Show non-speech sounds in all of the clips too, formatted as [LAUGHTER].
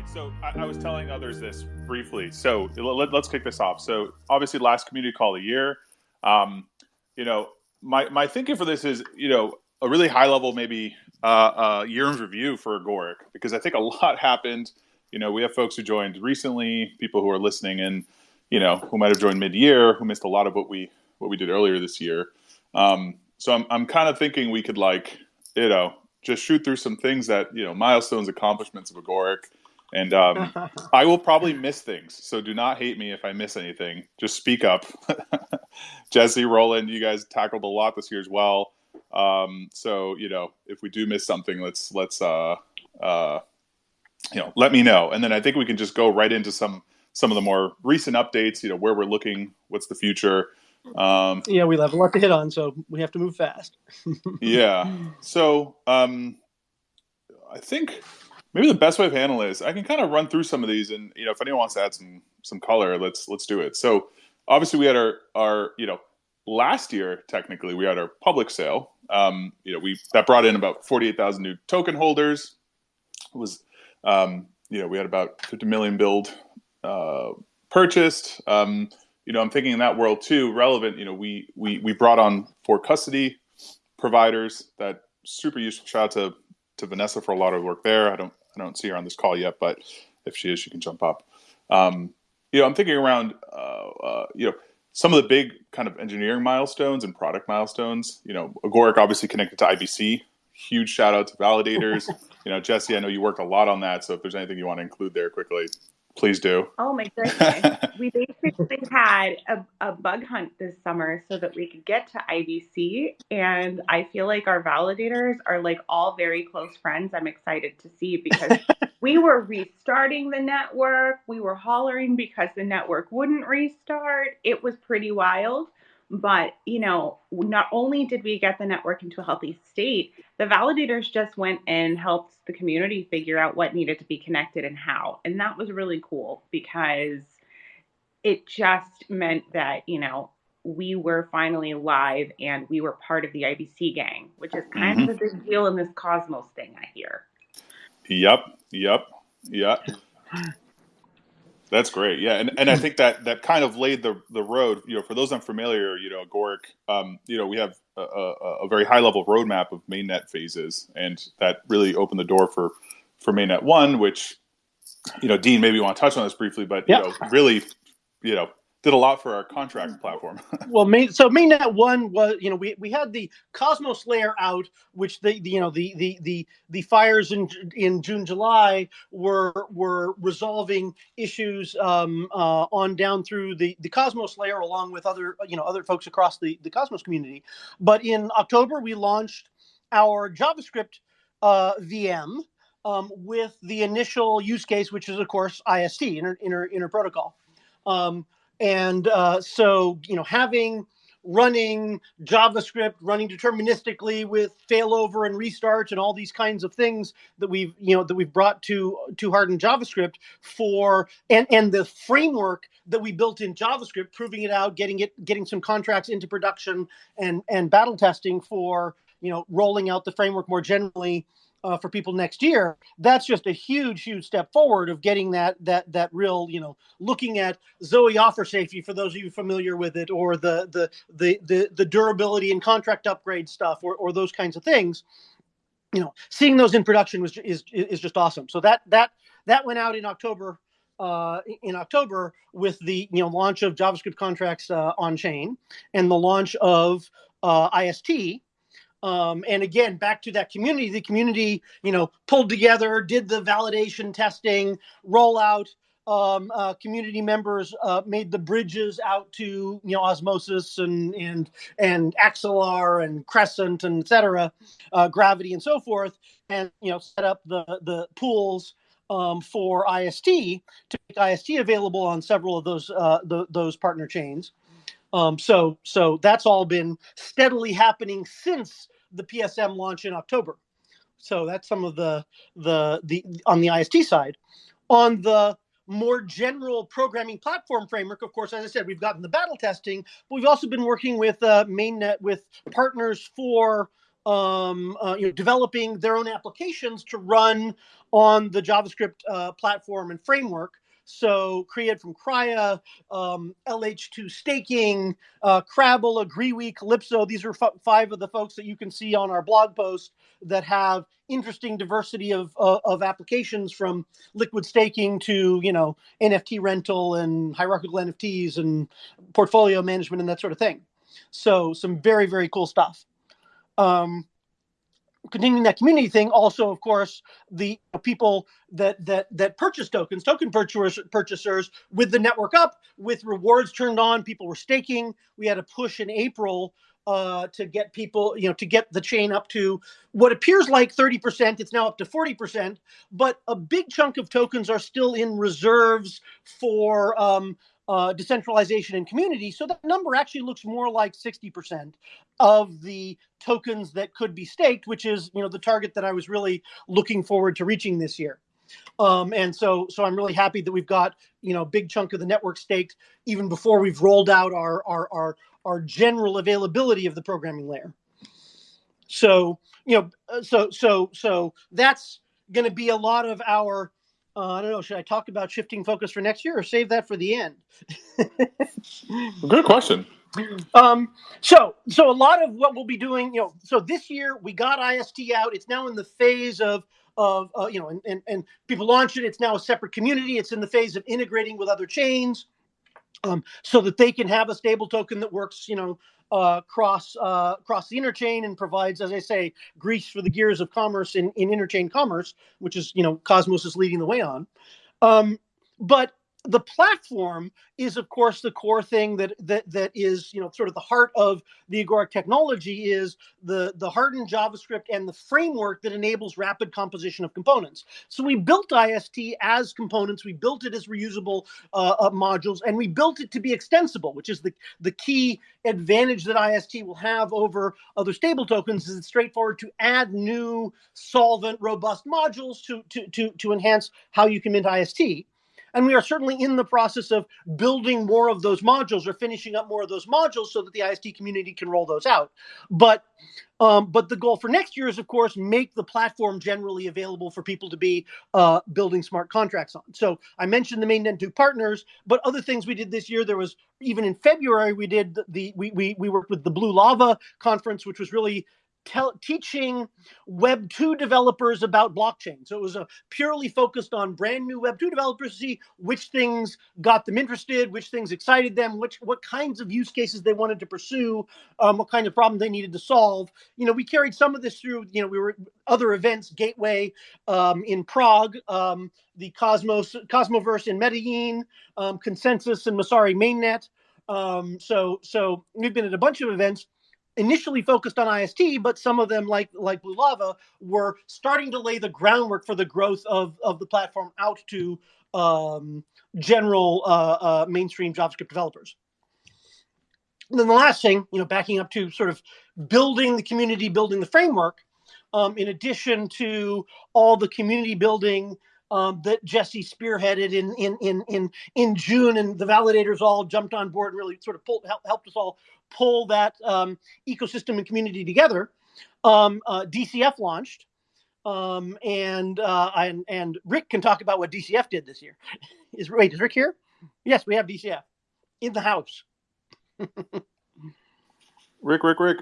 right. So I, I, was telling others this briefly. So let, us kick this off. So obviously, last community call of the year. Um, you know, my my thinking for this is, you know, a really high level maybe uh, uh, year in review for Agoric because I think a lot [LAUGHS] happened. You know, we have folks who joined recently, people who are listening, and you know, who might have joined mid year, who missed a lot of what we what we did earlier this year. Um, so I'm I'm kind of thinking we could like, you know, just shoot through some things that you know milestones accomplishments of agoric and um, [LAUGHS] i will probably miss things so do not hate me if i miss anything. Just speak up. [LAUGHS] Jesse roland you guys tackled a lot this year as well. Um, so you know if we do miss something let's let's uh, uh, you know let me know. And then i think we can just go right into some some of the more recent updates you know where we're looking what's the future. Um, yeah, we have a lot to hit on, so we have to move fast. [LAUGHS] yeah. So um, I think maybe the best way of handling this, I can kind of run through some of these, and you know, if anyone wants to add some some color, let's let's do it. So obviously, we had our our you know last year technically we had our public sale. Um, you know, we that brought in about forty eight thousand new token holders. It was um, you know we had about fifty million build uh, purchased. Um, you know, I'm thinking in that world too, relevant, you know, we we we brought on four custody providers that super useful. Shout out to to Vanessa for a lot of work there. I don't I don't see her on this call yet, but if she is, she can jump up. Um, you know, I'm thinking around uh, uh, you know some of the big kind of engineering milestones and product milestones. You know, Agoric obviously connected to IBC. Huge shout out to validators. [LAUGHS] you know, Jesse, I know you worked a lot on that. So if there's anything you want to include there quickly, Please do. Oh my [LAUGHS] goodness. we basically had a, a bug hunt this summer so that we could get to IBC. And I feel like our validators are like all very close friends. I'm excited to see because [LAUGHS] we were restarting the network. We were hollering because the network wouldn't restart. It was pretty wild. But, you know, not only did we get the network into a healthy state, the validators just went and helped the community figure out what needed to be connected and how. And that was really cool because it just meant that, you know, we were finally live and we were part of the IBC gang, which is kind mm-hmm. of a big deal in this Cosmos thing, I hear. Yep, yep, yep. That's great. Yeah, and, and I [LAUGHS] think that that kind of laid the the road. You know, for those unfamiliar, you know, Agoric, um, you know, we have a, a, a, very high level roadmap of mainnet phases, and that really opened the door for for mainnet one, which you know, Dean, maybe you want to touch on this briefly, but you know, really, you know, did a lot for our contract platform. [LAUGHS] well, main, so mainnet one was you know we, we had the Cosmos layer out, which the, the you know the the the the fires in in June July were were resolving issues um, uh, on down through the the Cosmos layer along with other you know other folks across the the Cosmos community. But in October we launched our JavaScript uh, VM. Um, with the initial use case, which is of course IST, inter, inter, inter protocol. Um, and uh, so, you know, having running JavaScript, running deterministically with failover and restarts and all these kinds of things that we've, you know, that we've brought to to hardened JavaScript for and and the framework that we built in JavaScript, proving it out, getting it, getting some contracts into production and and battle testing for, you know, rolling out the framework more generally uh, for people next year, that's just a huge, huge step forward of getting that that that real, you know, looking at Zoe offer safety for those of you familiar with it, or the the the the, the durability and contract upgrade stuff, or or those kinds of things. You know, seeing those in production was is is just awesome. So that that that went out in October. Uh, in October, with the you know launch of JavaScript contracts uh, on chain and the launch of uh, IST, um, and again, back to that community, the community, you know, pulled together, did the validation testing, rollout. Um, uh, community members uh, made the bridges out to you know Osmosis and and and Axelar and Crescent and etc. Uh, Gravity and so forth, and you know set up the the pools um, for IST to make IST available on several of those uh, the, those partner chains. Um, so so that's all been steadily happening since the PSM launch in October. So that's some of the the the on the IST side. On the more general programming platform framework, of course, as I said, we've gotten the battle testing, but we've also been working with uh, mainnet with partners for um, uh, you know, developing their own applications to run on the JavaScript uh, platform and framework. So KREAd from Kryha, um, LH2 staking, uh, Crabble, AgreeWe, Calypso. These are f- five of the folks that you can see on our blog post that have interesting diversity of, uh, of applications from liquid staking to, you know, NFT rental and hierarchical NFTs and portfolio management and that sort of thing. So some very, very cool stuff. Um, continuing that community thing also of course the people that that that purchase tokens token purchasers purchasers with the network up with rewards turned on people were staking we had a push in april uh, to get people, you know, to get the chain up to what appears like 30%. It's now up to 40%, but a big chunk of tokens are still in reserves for um, uh, decentralization and community. So that number actually looks more like 60% of the tokens that could be staked, which is you know the target that I was really looking forward to reaching this year. Um, and so so I'm really happy that we've got you know a big chunk of the network staked even before we've rolled out our our our, our general availability of the programming layer. So you know uh, so so so that's going to be a lot of our uh, I don't know. Should I talk about shifting focus for next year or save that for the end? [LAUGHS] Good question. Um, so, so a lot of what we'll be doing, you know, so this year we got IST out. It's now in the phase of, of uh, you know, and, and, and people launch it. It's now a separate community. It's in the phase of integrating with other chains um, so that they can have a stable token that works, you know, uh, cross uh, cross the interchain and provides, as I say, grease for the gears of commerce in, in interchain commerce, which is you know Cosmos is leading the way on. Um, but the platform is of course the core thing that that that is you know sort of the heart of the agoric technology is the the hardened javascript and the framework that enables rapid composition of components. So we built ist as components. We built it as reusable uh, uh, modules and we built it to be extensible which is the the key advantage that ist will have over other stable tokens is it's straightforward to add new solvent robust modules to to to, to enhance how you can mint ist and we are certainly in the process of building more of those modules or finishing up more of those modules so that the IST community can roll those out. But um, but the goal for next year is, of course, make the platform generally available for people to be uh, building smart contracts on. So I mentioned the mainnet two partners, but other things we did this year. There was even in February we did the, we, we we worked with the Blue Lava conference, which was really tell, teaching Web 2 developers about blockchain. So it was a purely focused on brand new Web 2 developers to see which things got them interested, which things excited them, which what kinds of use cases they wanted to pursue, um, what kind of problem they needed to solve. You know, we carried some of this through, you know, we were other events, Gateway um, in Prague, um, the Cosmos Cosmoverse in Medellin, um, Consensus in Messari Mainnet. Um, so so we've been at a bunch of events initially focused on IST, but some of them, like like Blue Lava, were starting to lay the groundwork for the growth of of the platform out to um, general uh, uh, mainstream JavaScript developers. And then the last thing, you know, backing up to sort of building the community, building the framework, um, in addition to all the community building um, that Jesse spearheaded in, in in in in June, and the validators all jumped on board and really sort of pulled, help, helped us all pull that um, ecosystem and community together. Um, uh, DCF launched, um, and uh, and and Rick can talk about what DCF did this year. [LAUGHS] Is wait, is Rick here? Yes, we have DCF in the house. [LAUGHS] Rick, Rick, Rick.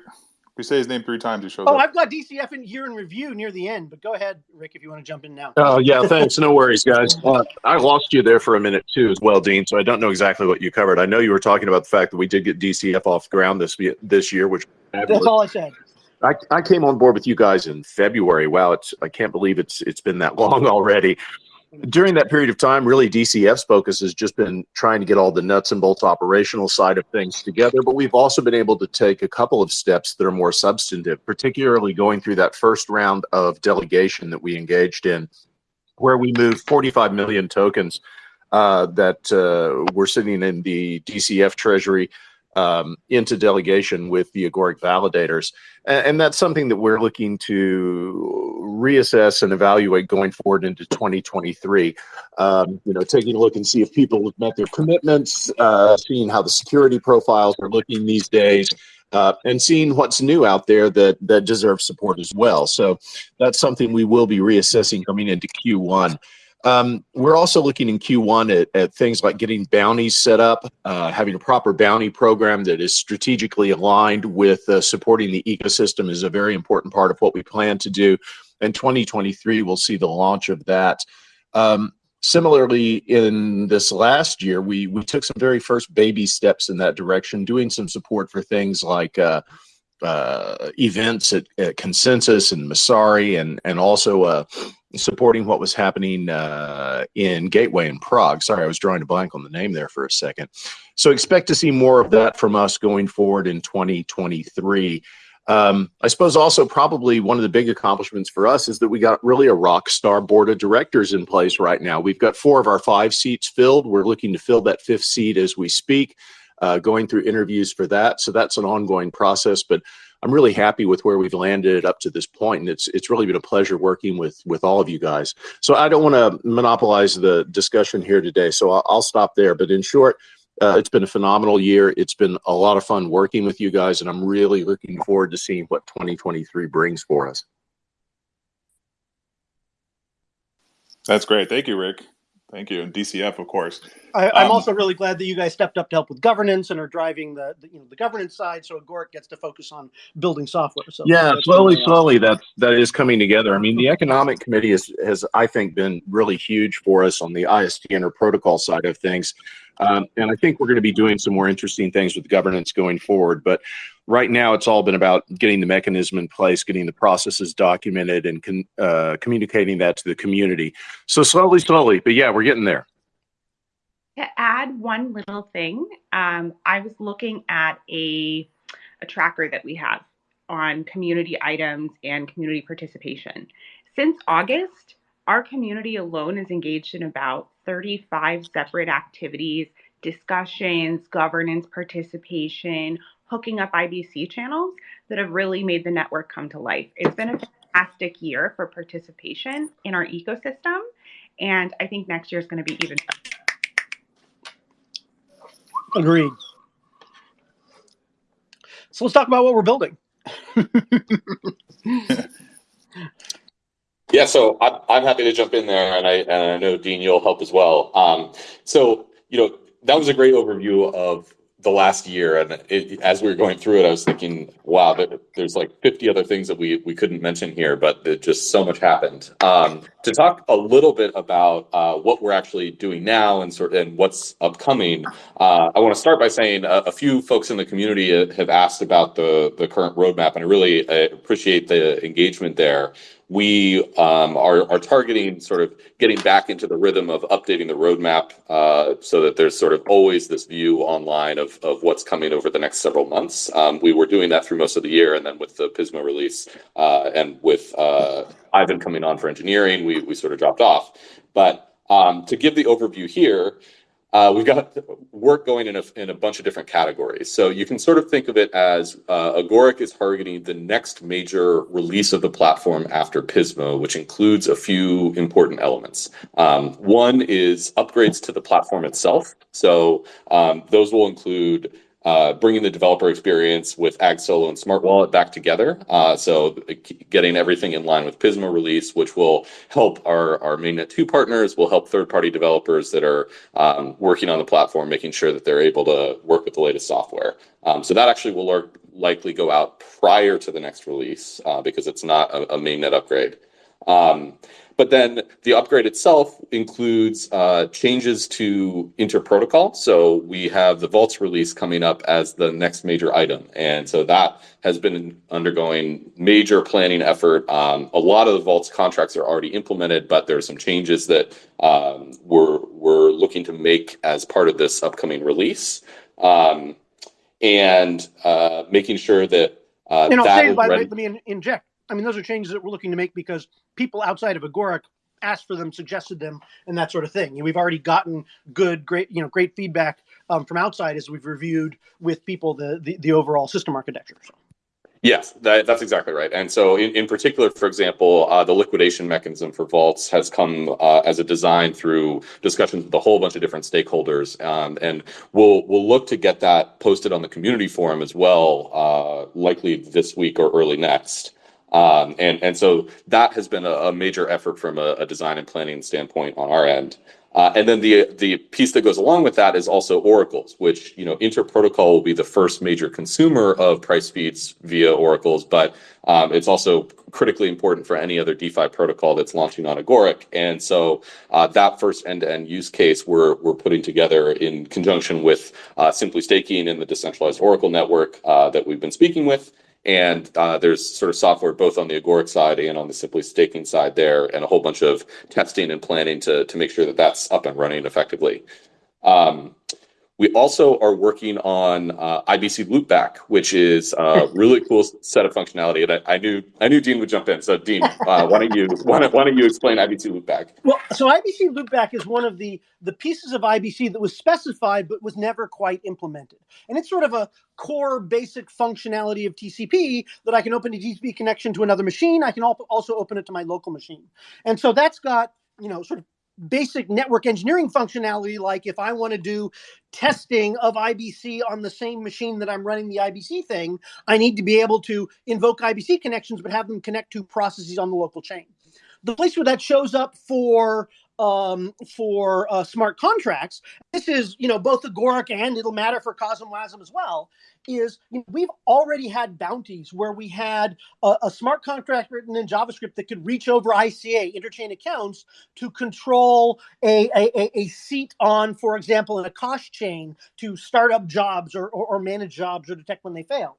We say his name three times. He shows oh, up. I've got DCF in year in review near the end, but go ahead, Rick, if you want to jump in now. Oh yeah, thanks. No worries, guys. Uh, I lost you there for a minute too, as well, Dean. So I don't know exactly what you covered. I know you were talking about the fact that we did get DCF off the ground this this year, which that's all I said. I, I came on board with you guys in February. Wow, it's I can't believe it's it's been that [LAUGHS] long already during that period of time, really DCF's focus has just been trying to get all the nuts and bolts operational side of things together. But we've also been able to take a couple of steps that are more substantive, particularly going through that first round of delegation that we engaged in, where we moved 45 million tokens uh, that uh, were sitting in the DCF treasury um, into delegation with the Agoric validators. And, and, that's something that we're looking to reassess and evaluate going forward into 2023. Um, you know, taking a look and see if people have met their commitments, uh, seeing how the security profiles are looking these days. uh, and seeing what's new out there that that deserves support as well. So that's something we will be reassessing coming into Q1. Um, we're also looking in Q1 at, at, things like getting bounties set up, uh, having a proper bounty program that is strategically aligned with uh, supporting the ecosystem is a very important part of what we plan to do. And 2023, we'll see the launch of that. Um, similarly, in this last year, we we took some very first baby steps in that direction, doing some support for things like uh, uh, events at, at, Consensus and Messari, and and also uh, supporting what was happening uh, in Gateway in Prague. Sorry, I was drawing a blank on the name there for a second. So expect to see more of that from us going forward in 2023. Um, I suppose also probably one of the big accomplishments for us is that we got really a rock star board of directors in place right now. We've got four of our five seats filled. We're looking to fill that fifth seat as we speak, uh, going through interviews for that. So that's an ongoing process, but I'm really happy with where we've landed up to this point, and it's it's really been a pleasure working with with all of you guys. So I don't want to monopolize the discussion here today, so I'll, I'll stop there. But in short, uh, it's been a phenomenal year. It's been a lot of fun working with you guys, and I'm really looking forward to seeing what 2023 brings for us. That's great. Thank you, Rick. Thank you, and DCF, of course. I, am um, also really glad that you guys stepped up to help with governance and are driving the, the, you know the governance side, so Agoric gets to focus on building software. So yeah, slowly, slowly that that is coming together. I mean, the economic committee has has I think been really huge for us on the IST Inter protocol side of things. Um, and I think we're going to be doing some more interesting things with governance going forward. But right now, it's all been about getting the mechanism in place, getting the processes documented, and uh, communicating that to the community. So slowly, slowly, but yeah, we're getting there. To add one little thing, um, I was looking at a a tracker that we have on community items and community participation. Since August, our community alone is engaged in about 35 separate activities, discussions, governance participation, hooking up IBC channels that have really made the network come to life. It's been a fantastic year for participation in our ecosystem, and I think next year is going to be even better. Agreed. So let's talk about what we're building. [LAUGHS] Yeah, so I'm, I'm happy to jump in there, and I and I know Dean, you'll help as well. Um, so you know that was a great overview of the last year, and it, as we were going through it, I was thinking, wow, there, there's like 50 other things that we we couldn't mention here, but just so much happened. Um, to talk a little bit about uh, what we're actually doing now and sort and what's upcoming, uh, I want to start by saying a, a, few folks in the community have asked about the the current roadmap, and I really uh, appreciate the engagement there we um, are, are targeting sort of getting back into the rhythm of updating the roadmap uh, so that there's sort of always this view online of, of what's coming over the next several months. Um, we were doing that through most of the year, and then with the Pismo release uh, and with uh, Ivan coming on for engineering, we, we sort of dropped off. But um, to give the overview here, uh, we've got work going in a, in a bunch of different categories. So you can sort of think of it as uh, Agoric is targeting the next major release of the platform after Pismo, which includes a few important elements. Um, one is upgrades to the platform itself. So um, those will include uh, bringing the developer experience with AgSolo and Smart Wallet back together. Uh, so getting everything in line with Pismo release, which will help our, our mainnet 2 partners, will help third-party developers that are um, working on the platform, making sure that they're able to work with the latest software. Um, so that actually will likely go out prior to the next release uh, because it's not a, a mainnet upgrade. Um, but then the upgrade itself includes uh, changes to interprotocol. So we have the Vaults release coming up as the next major item. And so that has been undergoing major planning effort. Um, a lot of the Vaults contracts are already implemented, but there are some changes that um, we're, we're looking to make as part of this upcoming release. Um, and uh, making sure that uh, and I'll say, by the way, let me inject. I mean, those are changes that we're looking to make because people outside of Agoric asked for them, suggested them, and that sort of thing. we've already gotten good, great, you know, great feedback um, from outside as we've reviewed with people the the, the overall system architecture. So. Yes, that, that's exactly right. And so, in, in particular, for example, uh, the liquidation mechanism for vaults has come uh, as a design through discussions with a whole bunch of different stakeholders, um, and we'll we'll look to get that posted on the community forum as well, uh, likely this week or early next. Um, and and so that has been a, a major effort from a, a design and planning standpoint on our end. Uh, and then the the piece that goes along with that is also oracles, which you know Interprotocol will be the first major consumer of price feeds via oracles, but um, it's also critically important for any other DeFi protocol that's launching on Agoric. And so uh, that first end-to-end use case we're we're putting together in conjunction with uh, Simply Staking and the decentralized Oracle network uh, that we've been speaking with. And uh, there's sort of software both on the Agoric side and on the Simply Staking side there, and a whole bunch of testing and planning to, to make sure that that's up and running effectively. Um, we also are working on uh, IBC Loopback, which is a really [LAUGHS] cool set of functionality. And I, I knew I knew Dean would jump in. So Dean, uh, why don't you why don't, why don't you explain IBC Loopback? Well, so IBC Loopback is one of the the pieces of IBC that was specified but was never quite implemented, and it's sort of a core basic functionality of TCP that I can open a TCP connection to another machine. I can also open it to my local machine, and so that's got you know sort of basic network engineering functionality like if i want to do testing of ibc on the same machine that i'm running the ibc thing i need to be able to invoke ibc connections but have them connect to processes on the local chain. The place where that shows up for um, for uh, smart contracts. This is, you know, both Agoric and it'll matter for CosmWasm as well. Is you know, we've already had bounties where we had a, a, smart contract written in JavaScript that could reach over ICA interchain accounts to control a, a, a seat on, for example, in a Akash chain to start up jobs or, or, or manage jobs or detect when they failed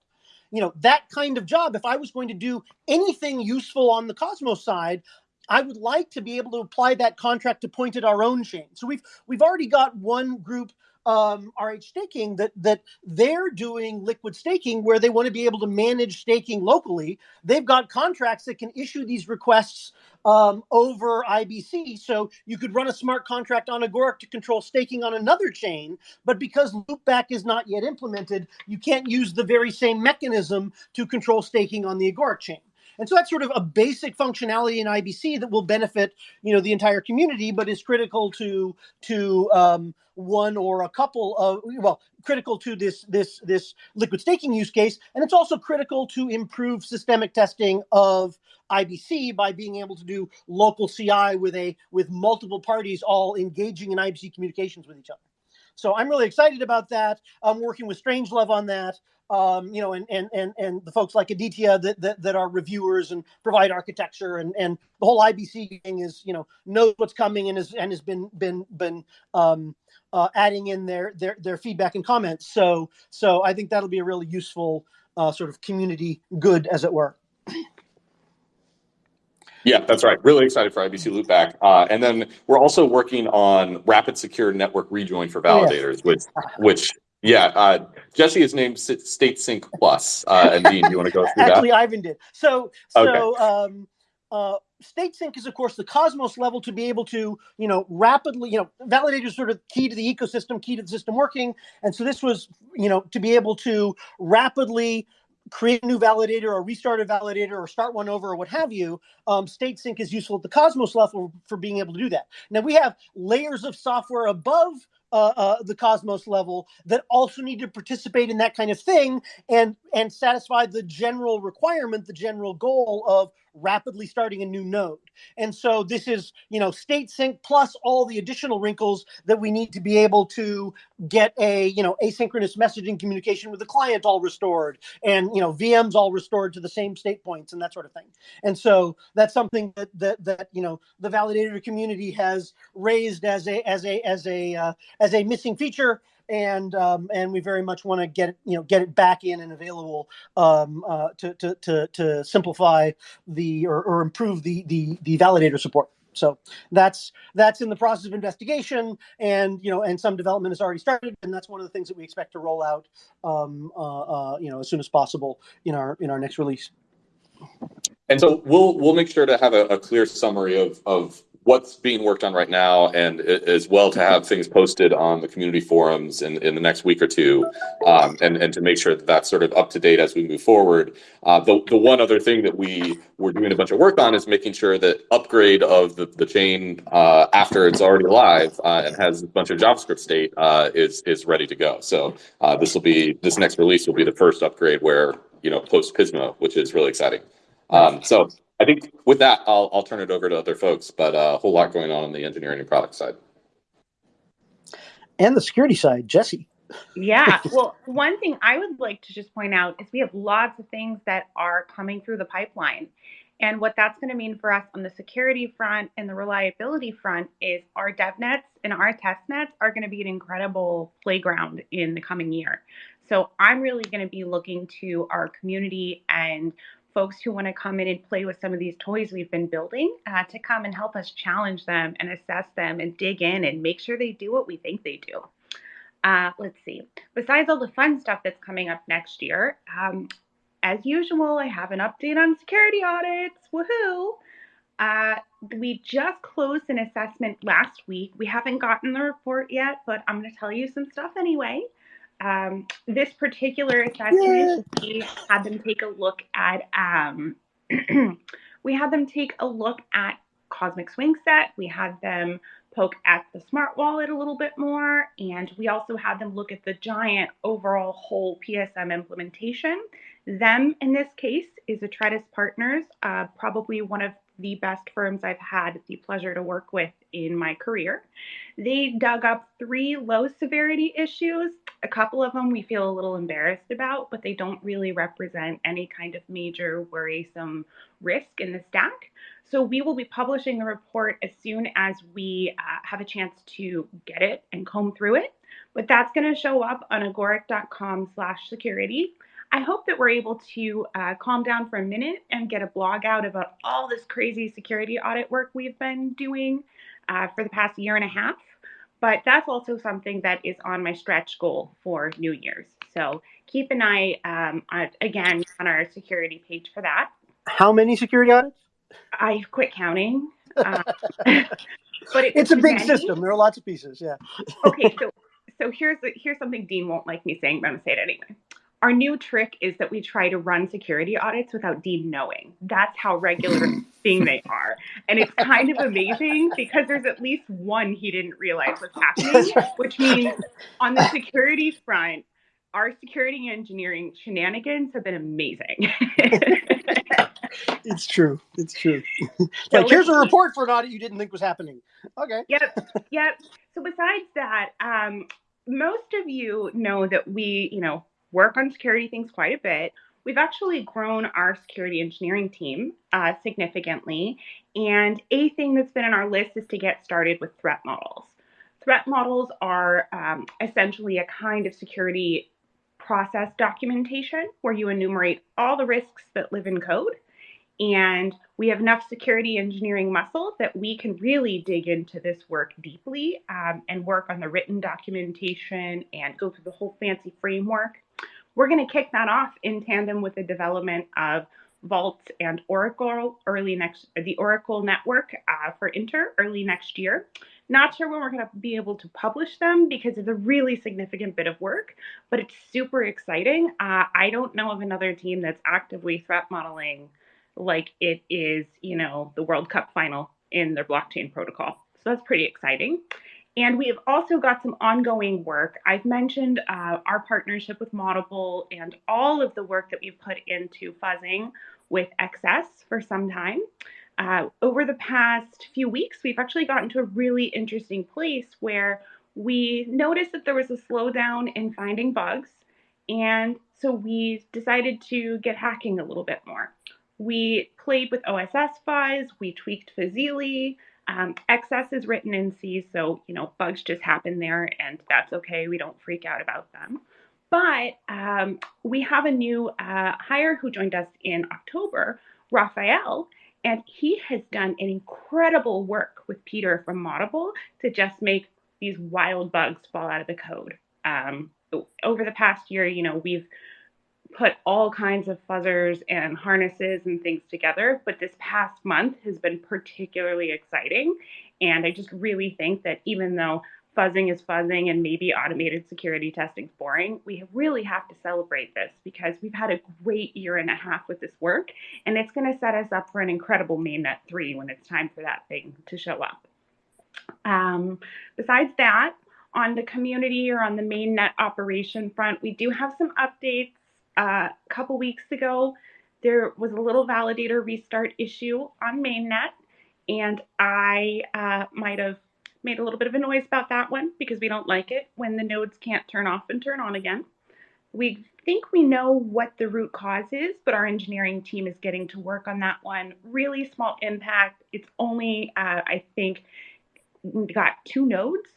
you know that kind of job if i was going to do anything useful on the cosmos side I would like to be able to apply that contract to point at our own chain. So we've we've already got one group um, RH staking that that they're doing liquid staking where they want to be able to manage staking locally. They've got contracts that can issue these requests um, over IBC. So you could run a smart contract on Agoric to control staking on another chain, but because loopback is not yet implemented, you can't use the very same mechanism to control staking on the Agoric chain. And so that's sort of a basic functionality in IBC that will benefit, you know, the entire community, but is critical to to um, one or a couple of well, critical to this this this liquid staking use case, and it's also critical to improve systemic testing of IBC by being able to do local CI with a with multiple parties all engaging in IBC communications with each other. So I'm really excited about that. I'm working with Strangelove on that um, you know, and, and and and the folks like Aditya that, that that are reviewers and provide architecture and and the whole IBC thing is you know knows what's coming and has and has been been been um, uh, adding in their their their feedback and comments. So so I think that'll be a really useful uh, sort of community good, as it were. Yeah, that's right. Really excited for IBC Loopback. Uh, and then we're also working on rapid secure network rejoin for validators, yes. which which yeah, uh, Jesse is named State Sync Plus. Uh, and Dean, you want to go through Actually, that? Ivan did. So, so okay. um, uh, State Sync is, of course, the Cosmos level to be able to, you know, rapidly, you know, validators sort of key to the ecosystem, key to the system working. And so this was, you know, to be able to rapidly create a new validator or restart a validator or start one over or what have you, um, State Sync is useful at the Cosmos level for being able to do that. Now we have layers of software above uh, uh, the Cosmos level that also need to participate in that kind of thing and and satisfy the general requirement, the general goal of rapidly starting a new node. And so this is, you know, state sync plus all the additional wrinkles that we need to be able to get a, you know, asynchronous messaging communication with the client all restored and, you know, VMs all restored to the same state points and that sort of thing. And so that's something that that that, you know, the validator community has raised as a as a as a uh, as a missing feature and um, and we very much want to get you know get it back in and available um, uh, to, to, to to simplify the or, or improve the, the the validator support. So that's that's in the process of investigation, and you know, and some development has already started, and that's one of the things that we expect to roll out, um, uh, uh, you know, as soon as possible in our in our next release. And so we'll we'll make sure to have a, a clear summary of of what's being worked on right now and as well to have things posted on the community forums in, in the next week or two um, and, and to make sure that that's sort of up to date as we move forward. Uh, the, the one other thing that we were doing a bunch of work on is making sure that upgrade of the, the chain uh, after it's already live uh, and has a bunch of JavaScript state uh, is, is ready to go. So uh, this will be, this next release will be the first upgrade where, you know, post Pismo, which is really exciting. Um, so I think with that, I'll, I'll turn it over to other folks, but uh, a whole lot going on on the engineering and product side. And the security side, Jesse. Yeah. [LAUGHS] Well, one thing I would like to just point out is we have lots of things that are coming through the pipeline. And what that's going to mean for us on the security front and the reliability front is our dev nets and our test nets are going to be an incredible playground in the coming year. So I'm really going to be looking to our community and folks who want to come in and play with some of these toys we've been building uh, to come and help us challenge them and assess them and dig in and make sure they do what we think they do. Uh, let's see. Besides all the fun stuff that's coming up next year, um, as usual, I have an update on security audits. Woohoo! Uh, we just closed an assessment last week. We haven't gotten the report yet, but I'm going to tell you some stuff anyway um, this particular yeah. we had them take a look at um, [CLEARS THROAT] we had them take a look at Cosmic Swing Set. We had them poke at the smart wallet a little bit more, and we also had them look at the giant overall whole PSM implementation. Them, in this case, is Atredis Partners, uh, probably one of the best firms I've had the pleasure to work with in my career. They dug up three low severity issues. A couple of them we feel a little embarrassed about, but they don't really represent any kind of major worrisome risk in the stack. So we will be publishing the report as soon as we uh, have a chance to get it and comb through it. But that's going to show up on agoric.com slash security. I hope that we're able to uh, calm down for a minute and get a blog out about all this crazy security audit work we've been doing uh, for the past year and a half. But that's also something that is on my stretch goal for New Year's. So keep an eye, um, on, again, on our security page for that. How many security audits? I quit counting. Uh, [LAUGHS] [LAUGHS] but it it's a big many. system. There are lots of pieces. Yeah. okay, [LAUGHS] so so here's here's something Dean won't like me saying, but I'm gonna say it anyway our new trick is that we try to run security audits without Dean knowing. That's how regular [LAUGHS] thing they are. And it's kind of amazing because there's at least one he didn't realize was happening, which means on the security front, our security engineering shenanigans have been amazing. it's true. It's true. [LAUGHS] like, here's a report for an audit you didn't think was happening. Okay. Yep. Yep. So besides that, um, most of you know that we, you know, work on security things quite a bit. We've actually grown our security engineering team uh, significantly. And a thing that's been on our list is to get started with threat models. Threat models are um, essentially a kind of security process documentation where you enumerate all the risks that live in code. And we have enough security engineering muscle that we can really dig into this work deeply um, and work on the written documentation and go through the whole fancy framework we're going to kick that off in tandem with the development of Vault and Oracle early next, the Oracle network uh, for Inter early next year. Not sure when we're going to be able to publish them because it's a really significant bit of work, but it's super exciting. Uh, I don't know of another team that's actively threat modeling like it is, you know, the World Cup final in their blockchain protocol. So that's pretty exciting. And we have also got some ongoing work. I've mentioned uh, our partnership with Moddable and all of the work that we've put into fuzzing with XS for some time. Uh, over the past few weeks, we've actually gotten to a really interesting place where we noticed that there was a slowdown in finding bugs. And so we decided to get hacking a little bit more. We played with OSS fuzz, we tweaked Fuzzilli, um, XS is written in C, so you know bugs just happen there, and that's okay. We don't freak out about them. But um, we have a new uh, hire who joined us in October, Raphael, and he has done an incredible work with Peter from Moddable to just make these wild bugs fall out of the code. Um, over the past year, you know, we've put all kinds of fuzzers and harnesses and things together. But this past month has been particularly exciting. And I just really think that even though fuzzing is fuzzing and maybe automated security testing is boring, we really have to celebrate this because we've had a great year and a half with this work. And it's going to set us up for an incredible mainnet 3 when it's time for that thing to show up. Um, besides that, on the community or on the mainnet operation front, we do have some updates. Uh, a couple weeks ago, there was a little validator restart issue on mainnet, and I uh, might have made a little bit of a noise about that one because we don't like it when the nodes can't turn off and turn on again. We think we know what the root cause is, but our engineering team is getting to work on that one. Really small impact. It's only, uh, I think, got two nodes.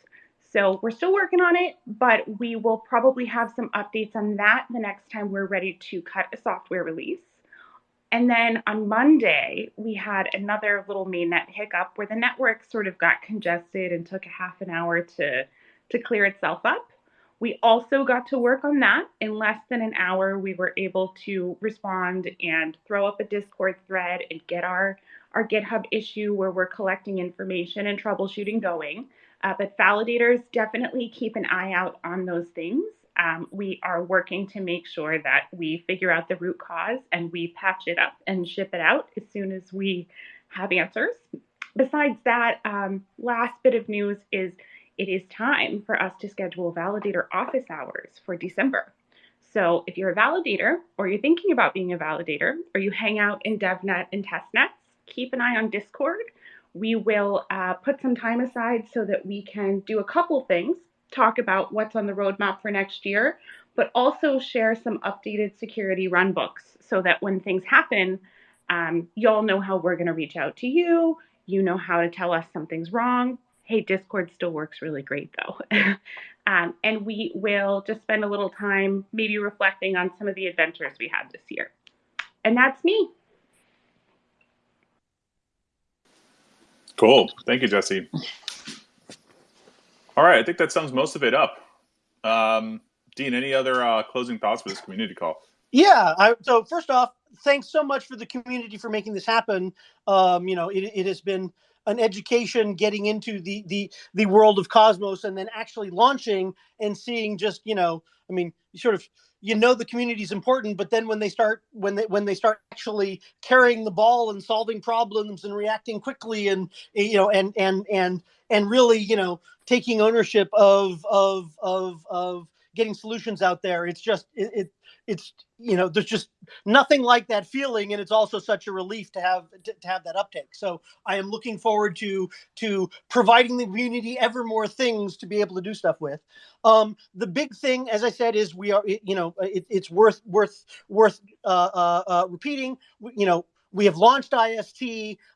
So we're still working on it, but we will probably have some updates on that the next time we're ready to cut a software release. And then on Monday, we had another little mainnet hiccup where the network sort of got congested and took a half an hour to, to clear itself up. We also got to work on that. In less than an hour, we were able to respond and throw up a Discord thread and get our, our GitHub issue where we're collecting information and troubleshooting going. Uh, but validators definitely keep an eye out on those things. Um, we are working to make sure that we figure out the root cause and we patch it up and ship it out as soon as we have answers. Besides that, um, last bit of news is it is time for us to schedule validator office hours for December. So if you're a validator or you're thinking about being a validator or you hang out in DevNet and testnets, keep an eye on Discord we will uh, put some time aside so that we can do a couple things talk about what's on the roadmap for next year, but also share some updated security run books so that when things happen, um, y'all know how we're going to reach out to you. You know how to tell us something's wrong. Hey, Discord still works really great though. [LAUGHS] um, and we will just spend a little time maybe reflecting on some of the adventures we had this year. And that's me. Cool. Thank you, Jesse. All right, I think that sums most of it up. Um, Dean, any other uh, closing thoughts for this community call? Yeah. I, so first off, thanks so much for the community for making this happen. Um, you know, it, it has been an education getting into the the the world of Cosmos and then actually launching and seeing just you know, I mean, sort of you know the community is important but then when they start when they when they start actually carrying the ball and solving problems and reacting quickly and eh, you know and and and and really you know taking ownership of of of of getting solutions out there it's just it, it it's you know there's just nothing like that feeling and it's also such a relief to have to, have that uptake so i am looking forward to to providing the community ever more things to be able to do stuff with. Um the big thing as i said is we are you know it, it's worth worth worth uh, uh, uh, repeating. You know we have launched ist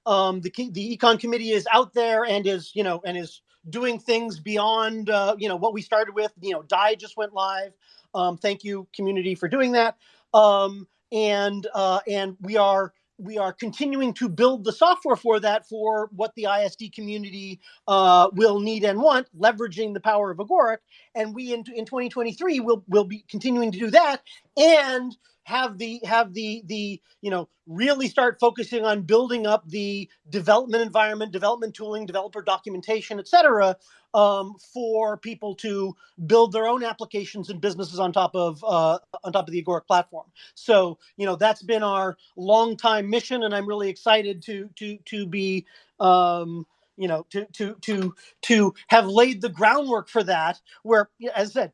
um the the econ committee is out there and is you know and is doing things beyond uh, you know what we started with. You know DAI just went live um, thank you, community, for doing that. Um, and uh, and we are we are continuing to build the software for that for what the IST community uh, will need and want, leveraging the power of Agoric. And we in, in 2023 will will be continuing to do that and have the have the the you know really start focusing on building up the development environment, development tooling, developer documentation, et cetera, um, for people to build their own applications and businesses on top of uh, on top of the Agoric platform. So you know that's been our long time mission, and I'm really excited to to to be. Um, you know, to to to to have laid the groundwork for that. Where, as I said,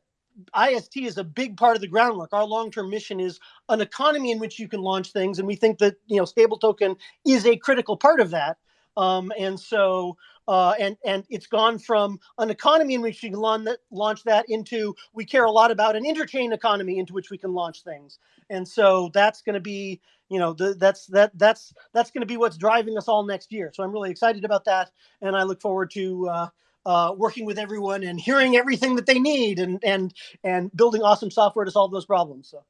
IST is a big part of the groundwork. Our long-term mission is an economy in which you can launch things, and we think that you know stable token is a critical part of that. Um, and so, uh, and and it's gone from an economy in which you can launch that, launch that into we care a lot about an interchain economy into which we can launch things. And so that's going to be you know the, that's that that's that's going to be what's driving us all next year. So I'm really excited about that, and I look forward to. Uh, uh, working with everyone and hearing everything that they need and and and building awesome software to solve those problems. So,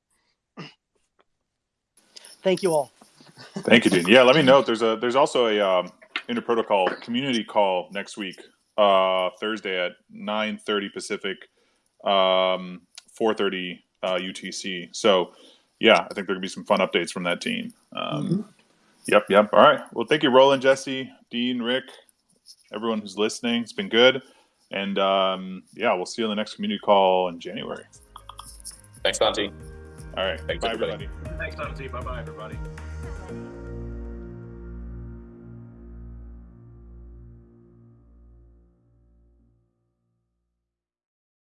thank you all. Thank you, Dean. Yeah, let me know. There's a there's also a um, interprotocol community call next week, uh, Thursday at 9:30 Pacific, um, 4:30 uh, UTC. So yeah, I think there could be some fun updates from that team. Um, Mm-hmm. Yep, yep. All right. Well, thank you, Roland, Jesse, Dean, Rick, everyone who's listening. It's been good. And um, yeah, we'll see you on the next community call in January. Thanks, Dante. All right. Thanks, Bye, everybody. everybody. Thanks, Dante. Bye bye, everybody.